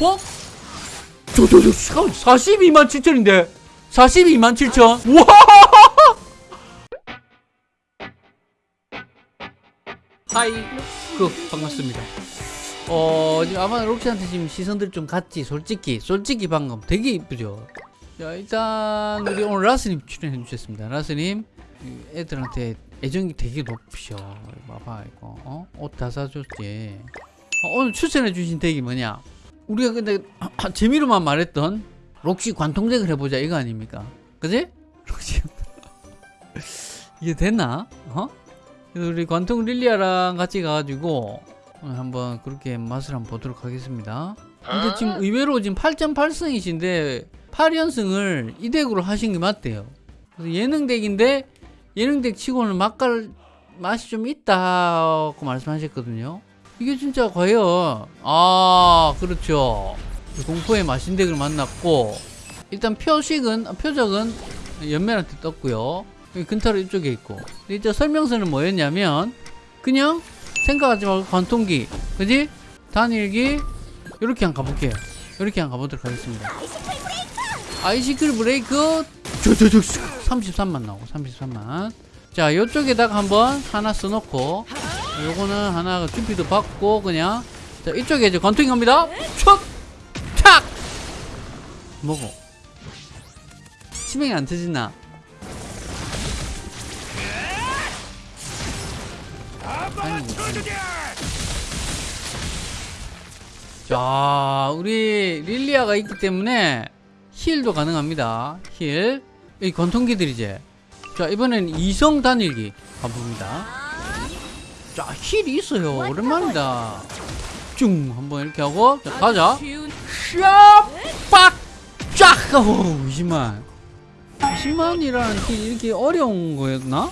어? 저, 저, 저, 잠깐만, 42만 7천인데? 42만 7천? 우와! 하이, 그, 반갑습니다. 어, 지금 아마 록시한테 지금 시선들 좀 갔지, 솔직히. 솔직히 방금 되게 이쁘죠? 자, 일단, 우리 오늘 라스님 출연해 주셨습니다. 라스님, 이 애들한테 애정이 되게 높으셔. 봐봐, 이거. 어? 옷 다 사줬지. 어, 오늘 추천해 주신 덱이 뭐냐? 우리가 근데 재미로만 말했던 록시 관통덱을 해보자 이거 아닙니까? 그지? 록시 이게 됐나? 어? 그래서 우리 관통 릴리아랑 같이 가가지고 오늘 한번 그렇게 맛을 한번 보도록 하겠습니다. 근데 지금 의외로 지금 8.8승이신데 8연승을 이 덱으로 하신 게 맞대요. 그래서 예능 덱인데 예능 덱 치고는 맛깔 맛이 좀 있다고 말씀하셨거든요. 이게 진짜 과연 아 그렇죠. 공포의 마신덱을 만났고 일단 표식은 아, 표적은 연멜한테 떴고요. 근타로 이쪽에 있고. 이제 설명서는 뭐였냐면 그냥 생각하지 말고 관통기 그지? 단일기 이렇게 한번 가볼게요. 이렇게 한번 가보도록 하겠습니다. 아이시클 브레이크! 저저저 33만 나오고 33만. 자 이쪽에다가 한번 하나 써놓고 요거는 하나 주피도 받고 그냥. 자 이쪽에 이제 관통이 갑니다. 촥! 탁! 뭐고? 치명이 안 터지나. 자 우리 릴리아가 있기 때문에 heal도 가능합니다. heal. 이 관통기들이제. 자 이번엔 이성 단일기 가봅니다 자 heal이 있어요. 오랜만이다. 쭉 한번 이렇게 하고 자 가자. 샤 빡 쫙! 오 20만. 20만이라는 heal 이렇게 어려운 거였나?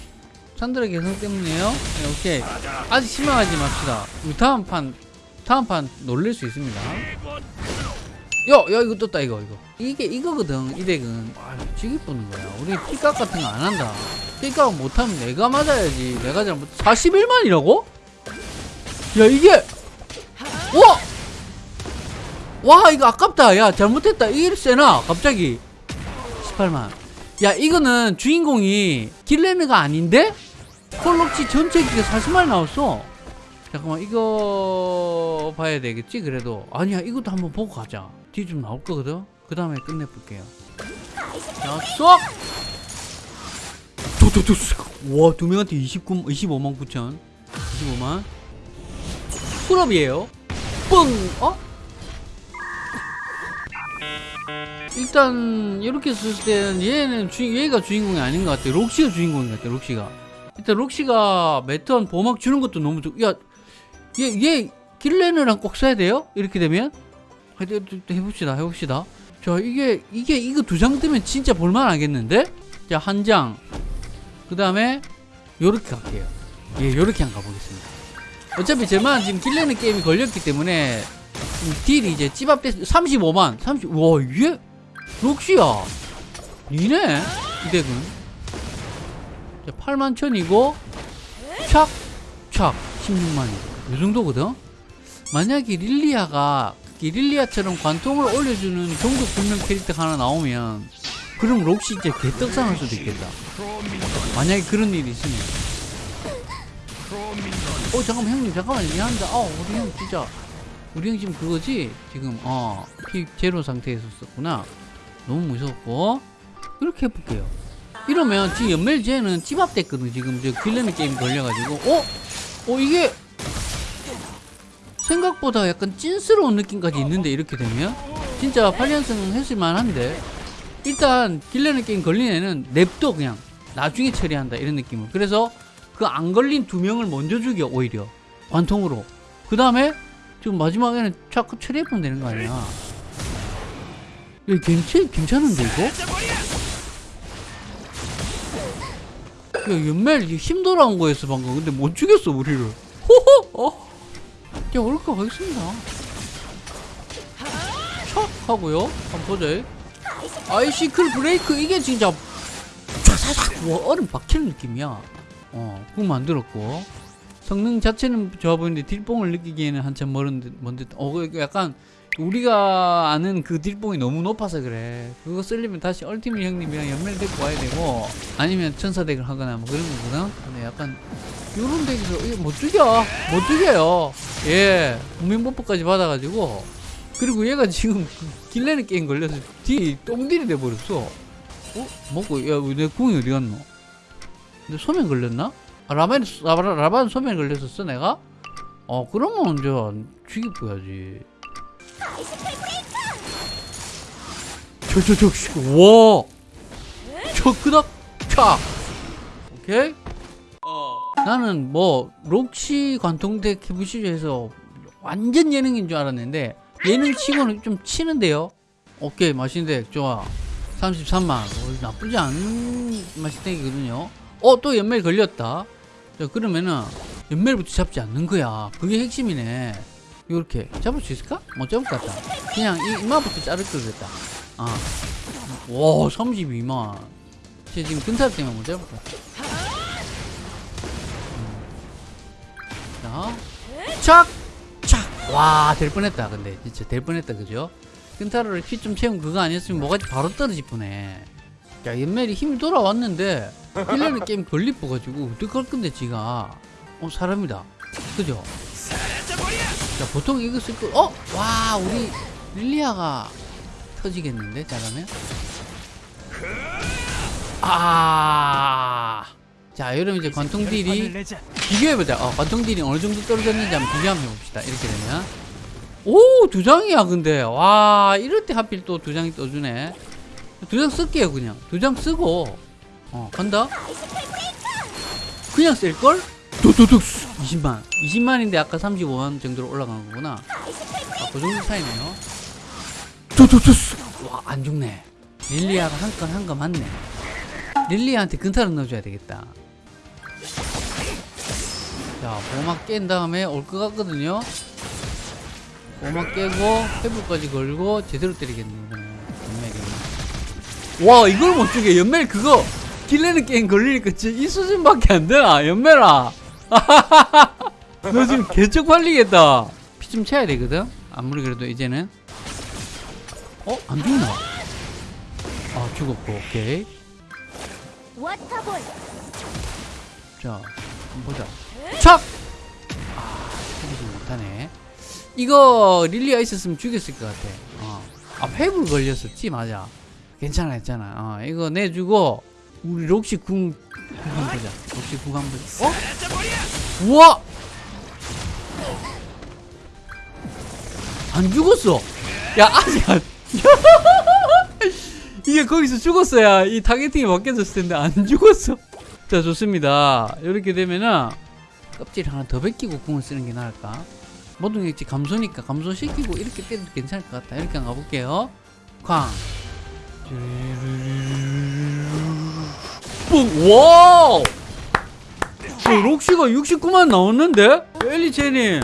산드라 개성 때문에요? 네, 오케이. 아직 실망하지 맙시다. 우리 다음 판 다음 판 놀릴 수 있습니다. 야, 야 이거 떴다 이거 이거. 이게 이거거든 이 덱은. 아 지기 뿌는 거야. 우리 피값 같은 거 안 한다 피값 못하면 내가 맞아야지. 내가 잘못 41만이라고? 야 이게! 와! 와 이거 아깝다. 야 잘못했다. 이게 세나? 갑자기. 18만. 야 이거는 주인공이 길레느가 아닌데? 콜록치 전체 기가 40만 나왔어. 잠깐만 이거 봐야 되겠지 그래도? 아니야 이것도 한번 보고 가자. 뒤 좀 나올 거거든? 그 다음에 끝내볼게요 자 쏙! 와두 명한테 29, 25만 9천 25만 풀업이에요 뻥! 어? 일단 이렇게 썼을 때는 얘는 주인 얘가 주인공이 아닌 것 같아 록시가 주인공인 것 같아 록시가 일단 록시가 매턴 보막 주는 것도 너무 좋. 야, 얘, 얘 길레느랑 꼭 써야 돼요? 이렇게 되면 하여튼 해봅시다, 해봅시다. 자, 이게 이게 이거 두 장 뜨면 진짜 볼만 하겠는데? 자, 한 장. 그 다음에 요렇게 갈게요. 예, 요렇게 한번 가보겠습니다. 어차피 저만 지금 길레느 게임이 걸렸기 때문에 딜이 이제 찌밥대 35만, 30. 와, 이게 록시야. 니네 이 덱은. 8만 천이고 촥! 촥! 16만이 이 정도거든? 만약에 릴리아가 이 릴리아처럼 관통을 올려주는 종족 분명 캐릭터 하나 나오면 그럼 록시 이제 개떡상할 수도 있겠다. 만약에 그런 일이 있으면. 어 잠깐만 형님 잠깐만 미안합니다. 어 우리 형 진짜 우리 형 지금 그거지? 지금 어피 제로 상태에서 썼구나. 너무 무섭고. 이렇게 해볼게요. 이러면 지금 연멜제는 찌밥됐거든 지금. 저 길레미 게임 걸려가지고. 어? 어 이게 생각보다 약간 찐스러운 느낌까지 있는데 이렇게 되면? 진짜 8연승 했을 만한데 일단 길레미 게임 걸린 애는 냅둬 그냥. 나중에 처리한다 이런 느낌을 그래서 그 안 걸린 두 명을 먼저 죽여 오히려. 관통으로. 그 다음에 지금 마지막에는 자꾸 처리해보면 되는 거 아니야. 야 괜찮, 괜찮은데 이거? 야 연멜 힘 돌아온 거였어 방금. 근데 못 죽였어 우리를. 호호! 어? 자 올까 가겠습니다. 촥! 하고요. 한번 보자 아이시클 브레이크 이게 진짜 촤사삭 와 얼음 박히는 느낌이야. 어그거 만들었고. 성능 자체는 좋아 보이는데 딜뽕을 느끼기에는 한참 멀은 듯, 먼 듯. 어, 그 약간 우리가 아는 그 딜봉이 너무 높아서 그래. 그거 쓰려면 다시 얼티밋 형님이랑 연매를 데리고 와야 되고 아니면 천사 덱을 하거나 뭐 그런 거거든? 근데 약간 요런 덱에서 이거 못 죽여. 못 죽여요. 예. 국민보포까지 받아가지고 그리고 얘가 지금 그 길레는 게임 걸려서 뒤 똥딜이 돼버렸어 어? 먹고 야내 궁이 어디 갔노 내 소면 걸렸나? 아, 라반, 라반, 라반 소면 걸렸었어 내가? 어 그러면 저 죽이고야지 저저저 와! 저 그닥 차! 오케이? 나는 뭐 록시 관통대 키부시즈에서 완전 예능인 줄 알았는데 예능 치고는 좀 치는데요. 오케이 맛있는데 좋아. 33만. 어, 나쁘지 않은 맛있대기거든요. 어 또 연멜 걸렸다. 자 그러면은 연멜부터 잡지 않는 거야. 그게 핵심이네. 요렇게 잡을 수 있을까? 못 잡을 것 같다. 그냥 이 이마부터 자를 걸 그랬다. 아와 32만. 쟤 지금 근탈 때문에 못 잡을 것 같아. 자, 착! 착! 와, 될 뻔했다, 근데. 진짜 될 뻔했다, 그죠? 끈타로를 피 좀 채운 그거 아니었으면 뭐가 바로 떨어질 뻔해. 야, 연멜이 힘이 돌아왔는데, 1년의 게임 걸리 뻐가지고, 어떡할 건데, 지가. 어, 사람이다. 그죠? 자, 보통 이거 쓸 거, 어? 와, 우리 릴리아가 터지겠는데, 잘하면? 아. 자, 여러분 이제 관통 딜이 비교해보자. 어, 관통 딜이 어느 정도 떨어졌는지 한번 비교 한번 해봅시다. 이렇게 되면. 오, 두 장이야, 근데. 와, 이럴 때 하필 또 두 장이 떠주네. 두 장 쓸게요, 그냥. 두 장 쓰고. 어, 간다? 그냥 쓸걸? 도도둑 20만. 20만인데 아까 35만 정도로 올라간 거구나. 아, 그 정도 차이네요. 도도둑 와, 안 죽네. 릴리아가 한 건한거 맞네. 릴리아한테 근타를 넣어줘야 되겠다. 자, 보막 깬 다음에 올 것 같거든요. 보막 깨고 회복까지 걸고 제대로 때리겠네. 이번에 연멜이. 와, 이걸 못 죽여. 연멜 그거 길레는 게임 걸리니까 진짜 이 수준밖에 안 되나? 연멜아. 너 지금 개쩍 팔리겠다. 피 좀 채야 되거든. 아무리 그래도 이제는. 어? 안 죽나? 아, 죽었고, 오케이. 자, 한번 보자. 착! 아, 죽이지 못하네. 이거 릴리가 있었으면 죽였을 것 같아. 어. 아, 회불 걸렸었지, 맞아. 괜찮아, 괜찮아. 어, 이거 내주고, 우리 록시 궁, 궁 한번 보자. 록시 궁 한번 보자. 어? 우와! 안 죽었어! 야, 아직 안. 이게 거기서 죽었어야 이 targeting이 바뀌어졌을 텐데 안 죽었어. 자 좋습니다. 이렇게 되면은 껍질 하나 더 벗기고 궁을 쓰는 게 나을까? 모든 게 감소니까 감소시키고 이렇게 때려도 괜찮을 것 같다. 이렇게 한번 가볼게요. 쾅. 뿡! 와우! 저 록시가 69만 나왔는데? 엘리체님,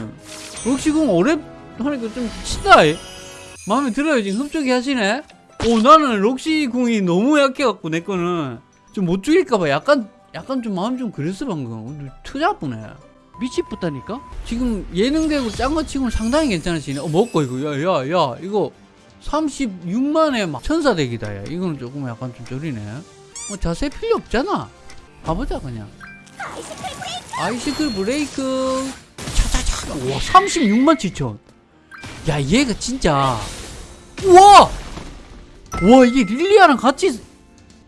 록시궁 오래 하니까 좀 치다. 이. 마음에 들어요. 지금 흡족해 하시네? 오, 나는 록시 궁이 너무 약해갖고, 내 거는. 좀 못 죽일까봐 약간, 약간 좀 마음 좀 그랬어, 방금. 투자쁘네. 미치겠다니까? 지금 예능되고 짠거 치고는 상당히 괜찮으시네. 어, 먹고, 이거. 야, 야, 야, 이거 36만에 막 천사덱이다, 야. 이거는 조금 약간 좀 저리네. 뭐 자세 필요 없잖아. 가보자, 그냥. Icicle Break. 차차차. 와, 36만 7천. 야, 얘가 진짜. 우와! 와, 이게 릴리아랑 같이.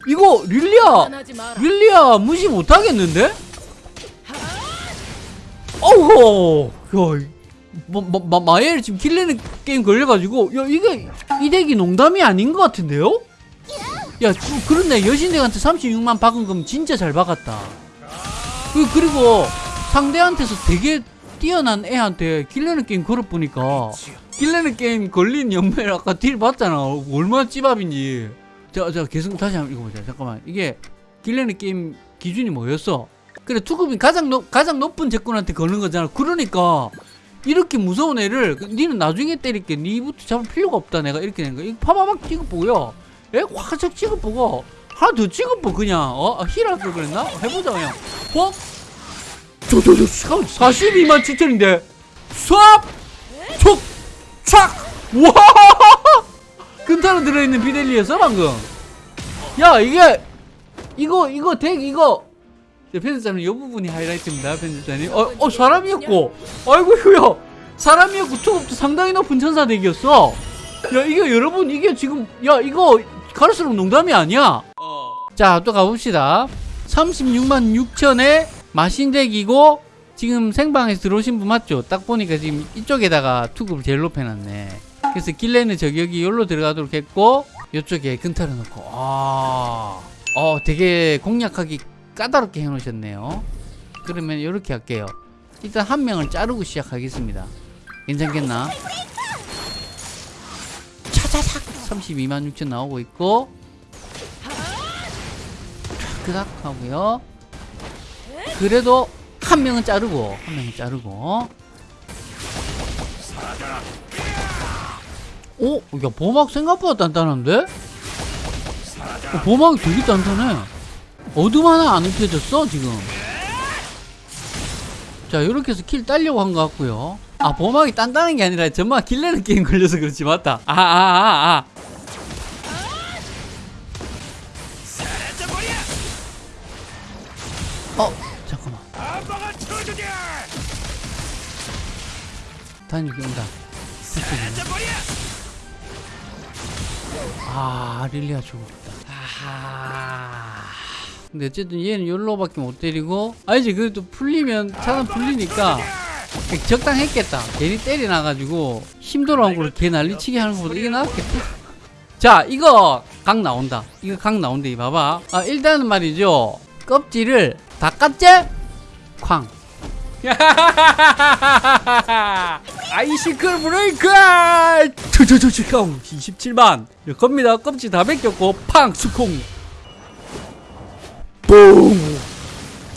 이거, 릴리아. 릴리아 무시 못하겠는데? 어우, 야, 마, 마, 마, 마엘 지금 킬레는 게임 걸려가지고, 야, 이게, 이 덱이 농담이 아닌 것 같은데요? 야, 그, 그런데 여신덱한테 36만 박은 거면 진짜 잘 박았다. 그, 그리고 상대한테서 되게 뛰어난 애한테 킬레는 게임 걸어보니까, 킬레는 게임 걸린 연멜 아까 딜 봤잖아. 얼마나 찌밥인지. 자, 자, 계속 다시 한번 읽어보자. 잠깐만. 이게 킬레는 게임 기준이 뭐였어? 그래, 투급이 가장 높, 가장 높은 제꾼한테 거는 거잖아. 그러니까, 이렇게 무서운 애를, 그, 니는 나중에 때릴게. 니부터 잡을 필요가 없다. 내가 이렇게 된 거야. 이거 파바박 찍어보고요. 에? 확착 찍어보고. 하나 더 찍어보, 그냥. 어? 아, 힐할 걸 그랬나? 해보자, 그냥. 어? 저, 저, 저, 42만 7천인데. 수압! 촉! 촥! 우와 근타로 들어있는 비델리였어 방금 야 이게 이거 이거 덱 이거 네, 편집자님 이 부분이 하이라이트입니다 편집자님. 어, 어 사람이었고. 아이고 휴야 사람이었고 투급도 상당히 높은 천사 덱이었어. 야 이게 여러분 이게 지금 야 이거 갈수록 농담이 아니야. 자또 가봅시다. 36만 6천에 마신덱이고 지금 생방에서 들어오신 분 맞죠? 딱 보니까 지금 이쪽에다가 투급을 제일 높여놨네. 그래서 길레는 저격이 여기로 들어가도록 했고 이쪽에 근타를 넣고. 아, 어 되게 공략하기 까다롭게 해놓으셨네요. 그러면 이렇게 할게요. 일단 한 명을 자르고 시작하겠습니다. 괜찮겠나? 차차삭! 32만 6천 나오고 있고. 그닥 하고요. 그래도 한 명은 자르고 한 명은 자르고. 오? 야 보막 생각보다 단단한데? 어, 보막이 되게 단단해 어둠 하나 안 흡혀졌어 지금? 자 이렇게 해서 킬 따려고 한 것 같고요. 아 보막이 단단한 게 아니라 정말 길레는 게임 걸려서 그렇지 맞다. 아아 아 아. 아, 어 잠깐만. 단육이 온다. 아 릴리아 죽었다. 아하 근데 어쨌든 얘는 열로밖에 못 때리고 아니지? 그래도 풀리면 차단 풀리니까 적당했겠다. 괜히 때려놔가지고 힘 돌아온 걸걔 난리치게 하는 것보다 이게 나았겠다. 자 이거 각 나온다. 이거 각 나온다 이 봐봐. 아 일단은 말이죠. 껍질을 다 깠제? 쾅. 아이시클 브레이크! 투투투투 27만. 겁니다. 껍질 다 벗겼고 팡 수콩 뿡!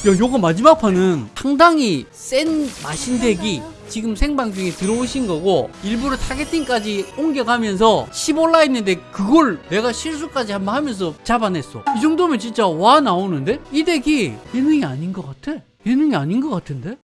야 요거 마지막 판은 상당히 센 마신덱이 지금 생방 중에 들어오신 거고 일부러 타겟팅까지 옮겨가면서 10올라 있는데 그걸 내가 실수까지 한번 하면서 잡아냈어. 이 정도면 진짜 와 나오는데? 이 덱이 예능이 아닌 것 같아? 예능이 아닌 것 같은데